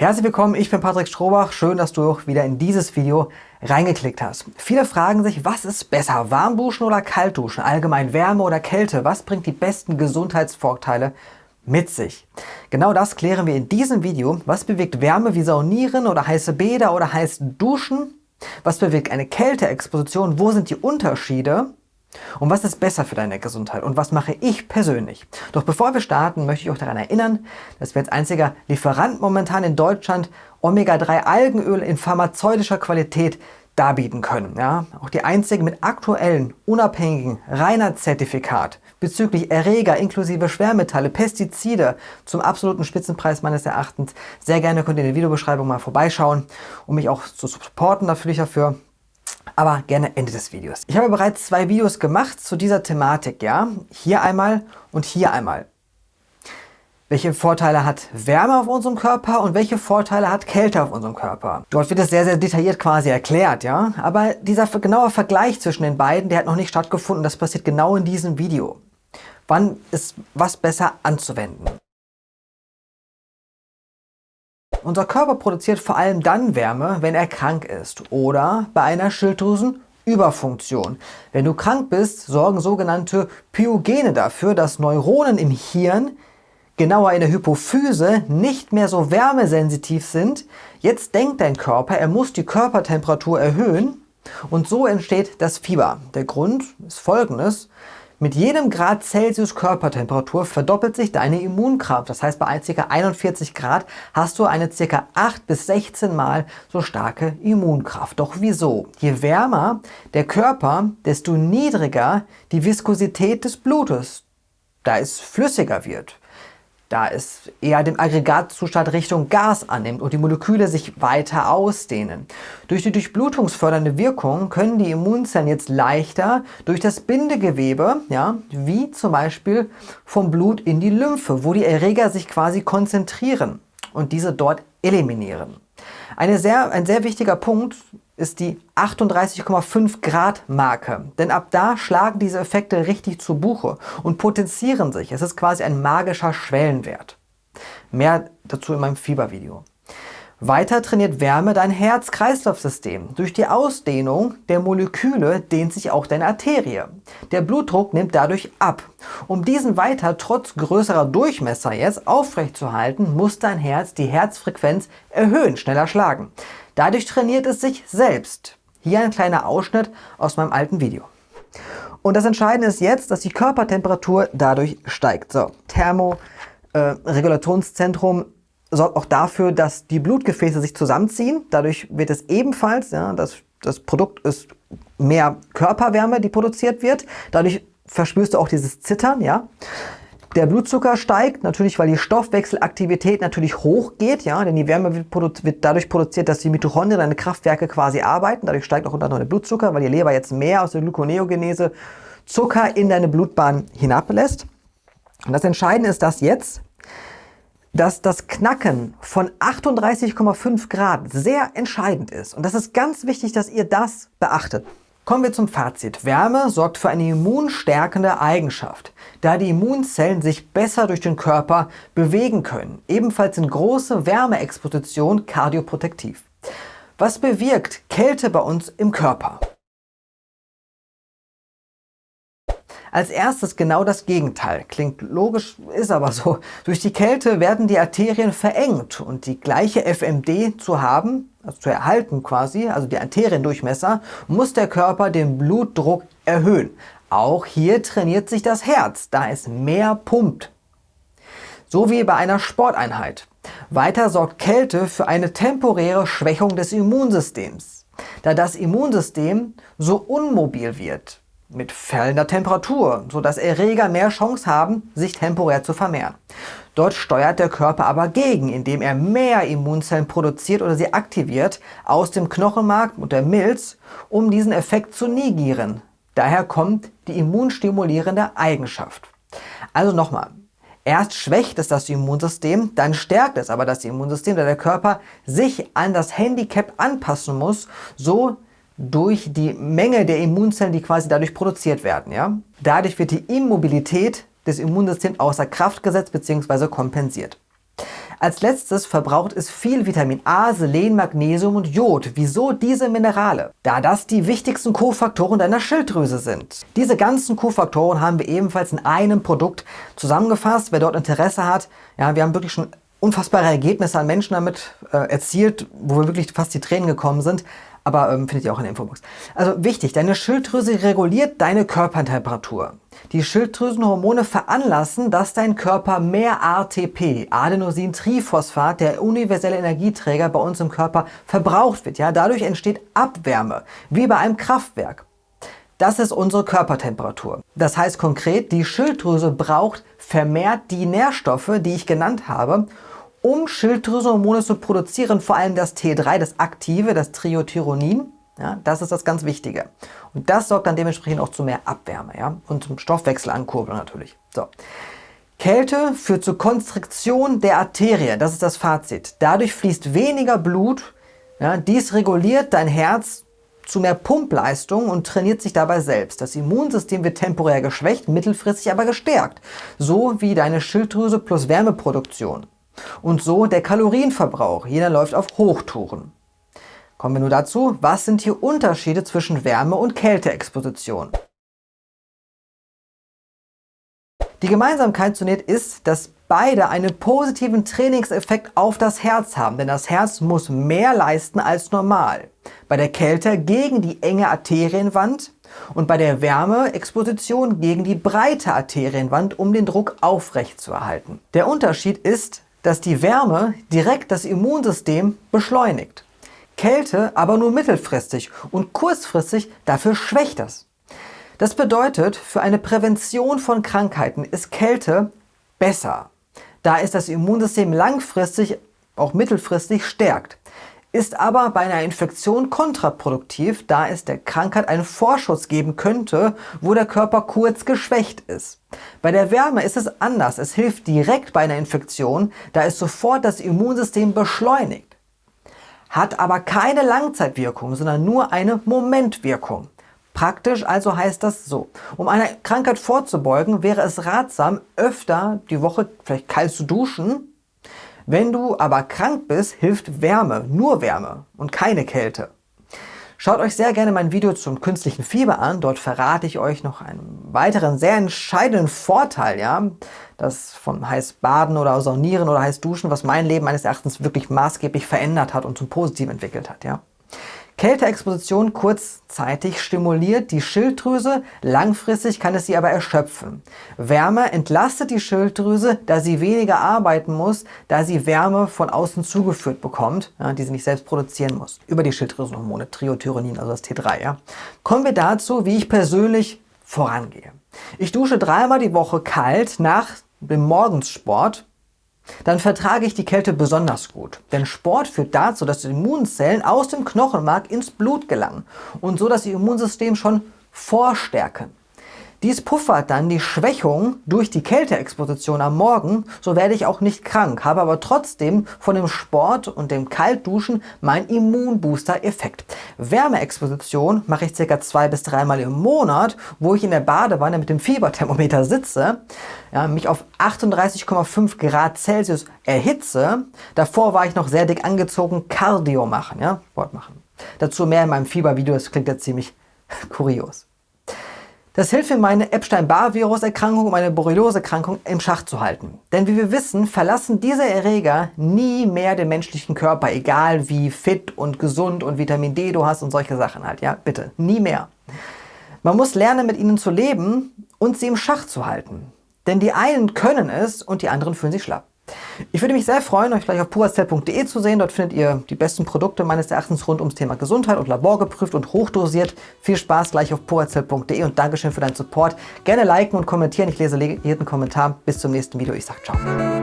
Herzlich willkommen, ich bin Patrick Strohbach. Schön, dass du auch wieder in dieses Video reingeklickt hast. Viele fragen sich, was ist besser, warm duschen oder kalt duschen? Allgemein Wärme oder Kälte? Was bringt die besten Gesundheitsvorteile mit sich? Genau das klären wir in diesem Video. Was bewirkt Wärme wie Saunieren oder heiße Bäder oder heiß Duschen? Was bewirkt eine Kälteexposition? Wo sind die Unterschiede? Und was ist besser für deine Gesundheit und was mache ich persönlich? Doch bevor wir starten, möchte ich auch daran erinnern, dass wir als einziger Lieferant momentan in Deutschland Omega-3 Algenöl in pharmazeutischer Qualität darbieten können. Ja? Auch die einzige mit aktuellen, unabhängigen Reinheitszertifikat bezüglich Erreger inklusive Schwermetalle, Pestizide zum absoluten Spitzenpreis meines Erachtens. Sehr gerne könnt ihr in der Videobeschreibung mal vorbeischauen, um mich auch zu supporten dafür aber gerne Ende des Videos. Ich habe bereits zwei Videos gemacht zu dieser Thematik, ja. Hier einmal und hier einmal. Welche Vorteile hat Wärme auf unserem Körper und welche Vorteile hat Kälte auf unserem Körper? Dort wird es sehr, sehr detailliert quasi erklärt, ja. Aber dieser genaue Vergleich zwischen den beiden, der hat noch nicht stattgefunden. Das passiert genau in diesem Video. Wann ist was besser anzuwenden? Unser Körper produziert vor allem dann Wärme, wenn er krank ist oder bei einer Schilddrüsenüberfunktion. Wenn du krank bist, sorgen sogenannte Pyogene dafür, dass Neuronen im Hirn, genauer in der Hypophyse, nicht mehr so wärmesensitiv sind. Jetzt denkt dein Körper, er muss die Körpertemperatur erhöhen und so entsteht das Fieber. Der Grund ist folgendes. Mit jedem Grad Celsius Körpertemperatur verdoppelt sich deine Immunkraft. Das heißt, bei ca. 41 Grad hast du eine ca. 8 bis 16 Mal so starke Immunkraft. Doch wieso? Je wärmer der Körper, desto niedriger die Viskosität des Blutes, da es flüssiger wird da es eher den Aggregatzustand Richtung Gas annimmt und die Moleküle sich weiter ausdehnen. Durch die durchblutungsfördernde Wirkung können die Immunzellen jetzt leichter durch das Bindegewebe, ja, wie zum Beispiel vom Blut in die Lymphe, wo die Erreger sich quasi konzentrieren und diese dort eliminieren. Eine sehr, ein sehr wichtiger Punkt ist die 38,5 Grad Marke. Denn ab da schlagen diese Effekte richtig zu Buche und potenzieren sich. Es ist quasi ein magischer Schwellenwert. Mehr dazu in meinem Fiebervideo. Weiter trainiert Wärme dein Herz-Kreislauf-System. Durch die Ausdehnung der Moleküle dehnt sich auch deine Arterie. Der Blutdruck nimmt dadurch ab. Um diesen weiter trotz größerer Durchmesser jetzt aufrechtzuerhalten, muss dein Herz die Herzfrequenz erhöhen, schneller schlagen. Dadurch trainiert es sich selbst. Hier ein kleiner Ausschnitt aus meinem alten Video. Und das Entscheidende ist jetzt, dass die Körpertemperatur dadurch steigt. So, Thermoregulationszentrum äh, sorgt auch dafür, dass die Blutgefäße sich zusammenziehen. Dadurch wird es ebenfalls, ja, das, das Produkt ist mehr Körperwärme, die produziert wird. Dadurch verspürst du auch dieses Zittern, ja. Der Blutzucker steigt, natürlich weil die Stoffwechselaktivität natürlich hochgeht, ja, denn die Wärme wird, wird dadurch produziert, dass die Mitochondrien, deine Kraftwerke quasi arbeiten. Dadurch steigt auch unter anderem der Blutzucker, weil die Leber jetzt mehr aus der Gluconeogenese Zucker in deine Blutbahn hinablässt. Und das Entscheidende ist, dass jetzt dass das Knacken von 38,5 Grad sehr entscheidend ist. Und das ist ganz wichtig, dass ihr das beachtet. Kommen wir zum Fazit. Wärme sorgt für eine immunstärkende Eigenschaft, da die Immunzellen sich besser durch den Körper bewegen können. Ebenfalls sind große Wärmeexpositionen kardioprotektiv. Was bewirkt Kälte bei uns im Körper? Als erstes genau das Gegenteil. Klingt logisch, ist aber so. Durch die Kälte werden die Arterien verengt und die gleiche FMD zu haben, also zu erhalten quasi, also die Arteriendurchmesser, muss der Körper den Blutdruck erhöhen. Auch hier trainiert sich das Herz, da es mehr pumpt. So wie bei einer Sporteinheit. Weiter sorgt Kälte für eine temporäre Schwächung des Immunsystems, da das Immunsystem so unmobil wird mit fallender Temperatur, sodass Erreger mehr Chance haben, sich temporär zu vermehren. Dort steuert der Körper aber gegen, indem er mehr Immunzellen produziert oder sie aktiviert aus dem Knochenmark und der Milz, um diesen Effekt zu negieren. Daher kommt die immunstimulierende Eigenschaft. Also nochmal, erst schwächt es das Immunsystem, dann stärkt es aber das Immunsystem, da der Körper sich an das Handicap anpassen muss, so durch die Menge der Immunzellen, die quasi dadurch produziert werden. Ja? Dadurch wird die Immobilität des Immunsystems außer Kraft gesetzt bzw. kompensiert. Als letztes verbraucht es viel Vitamin A, Selen, Magnesium und Jod. Wieso diese Minerale? Da das die wichtigsten Kofaktoren deiner Schilddrüse sind. Diese ganzen Kofaktoren haben wir ebenfalls in einem Produkt zusammengefasst. Wer dort Interesse hat, ja, wir haben wirklich schon unfassbare Ergebnisse an Menschen damit äh, erzielt, wo wir wirklich fast die Tränen gekommen sind. Aber ähm, findet ihr auch in der Infobox. Also wichtig, deine Schilddrüse reguliert deine Körpertemperatur. Die Schilddrüsenhormone veranlassen, dass dein Körper mehr ATP, Adenosintriphosphat, der universelle Energieträger bei uns im Körper, verbraucht wird. Ja, dadurch entsteht Abwärme, wie bei einem Kraftwerk. Das ist unsere Körpertemperatur. Das heißt konkret, die Schilddrüse braucht vermehrt die Nährstoffe, die ich genannt habe, um Schilddrüsenhormone zu produzieren, vor allem das T3, das aktive, das Triothyronin. Ja, das ist das ganz Wichtige. Und das sorgt dann dementsprechend auch zu mehr Abwärme ja, und zum Stoffwechselankurbeln natürlich. So. Kälte führt zur Konstriktion der Arterie, das ist das Fazit. Dadurch fließt weniger Blut, ja, dies reguliert dein Herz zu mehr Pumpleistung und trainiert sich dabei selbst. Das Immunsystem wird temporär geschwächt, mittelfristig aber gestärkt. So wie deine Schilddrüse plus Wärmeproduktion. Und so der Kalorienverbrauch. Jeder läuft auf Hochtouren. Kommen wir nur dazu, was sind hier Unterschiede zwischen Wärme- und Kälteexposition? Die Gemeinsamkeit zunächst ist, dass beide einen positiven Trainingseffekt auf das Herz haben, denn das Herz muss mehr leisten als normal. Bei der Kälte gegen die enge Arterienwand und bei der Wärmeexposition gegen die breite Arterienwand, um den Druck aufrecht zu erhalten. Der Unterschied ist, dass die Wärme direkt das Immunsystem beschleunigt. Kälte aber nur mittelfristig und kurzfristig dafür schwächt das. Das bedeutet, für eine Prävention von Krankheiten ist Kälte besser, da es das Immunsystem langfristig, auch mittelfristig stärkt ist aber bei einer Infektion kontraproduktiv, da es der Krankheit einen Vorschuss geben könnte, wo der Körper kurz geschwächt ist. Bei der Wärme ist es anders. Es hilft direkt bei einer Infektion, da es sofort das Immunsystem beschleunigt. Hat aber keine Langzeitwirkung, sondern nur eine Momentwirkung. Praktisch also heißt das so, um einer Krankheit vorzubeugen, wäre es ratsam, öfter die Woche vielleicht kalt zu duschen, wenn du aber krank bist, hilft Wärme, nur Wärme und keine Kälte. Schaut euch sehr gerne mein Video zum künstlichen Fieber an. Dort verrate ich euch noch einen weiteren sehr entscheidenden Vorteil, ja, das vom heiß Baden oder Saunieren oder heiß Duschen, was mein Leben meines Erachtens wirklich maßgeblich verändert hat und zum Positiven entwickelt hat, ja. Kälteexposition kurzzeitig stimuliert die Schilddrüse, langfristig kann es sie aber erschöpfen. Wärme entlastet die Schilddrüse, da sie weniger arbeiten muss, da sie Wärme von außen zugeführt bekommt, ja, die sie nicht selbst produzieren muss. Über die Schilddrüsenhormone, Triothyronin, also das T3. Ja. Kommen wir dazu, wie ich persönlich vorangehe. Ich dusche dreimal die Woche kalt nach dem Morgenssport dann vertrage ich die Kälte besonders gut. Denn Sport führt dazu, dass die Immunzellen aus dem Knochenmark ins Blut gelangen und so das Immunsystem schon vorstärken. Dies puffert dann die Schwächung durch die Kälteexposition am Morgen, so werde ich auch nicht krank, habe aber trotzdem von dem Sport und dem Kaltduschen mein Immunbooster-Effekt. Wärmeexposition mache ich circa zwei bis dreimal im Monat, wo ich in der Badewanne mit dem Fieberthermometer sitze, ja, mich auf 38,5 Grad Celsius erhitze. Davor war ich noch sehr dick angezogen, Cardio machen, ja, Sport machen. Dazu mehr in meinem Fiebervideo, das klingt ja ziemlich kurios. Das hilft mir, meine Epstein-Barr-Virus-Erkrankung und meine Borreliose-Erkrankung im Schach zu halten. Denn wie wir wissen, verlassen diese Erreger nie mehr den menschlichen Körper, egal wie fit und gesund und Vitamin D du hast und solche Sachen halt. Ja, bitte, nie mehr. Man muss lernen, mit ihnen zu leben und sie im Schach zu halten. Denn die einen können es und die anderen fühlen sich schlapp. Ich würde mich sehr freuen, euch gleich auf purazell.de zu sehen. Dort findet ihr die besten Produkte meines Erachtens rund ums Thema Gesundheit und Labor geprüft und hochdosiert. Viel Spaß gleich auf purazell.de und Dankeschön für deinen Support. Gerne liken und kommentieren. Ich lese jeden Kommentar. Bis zum nächsten Video. Ich sage ciao.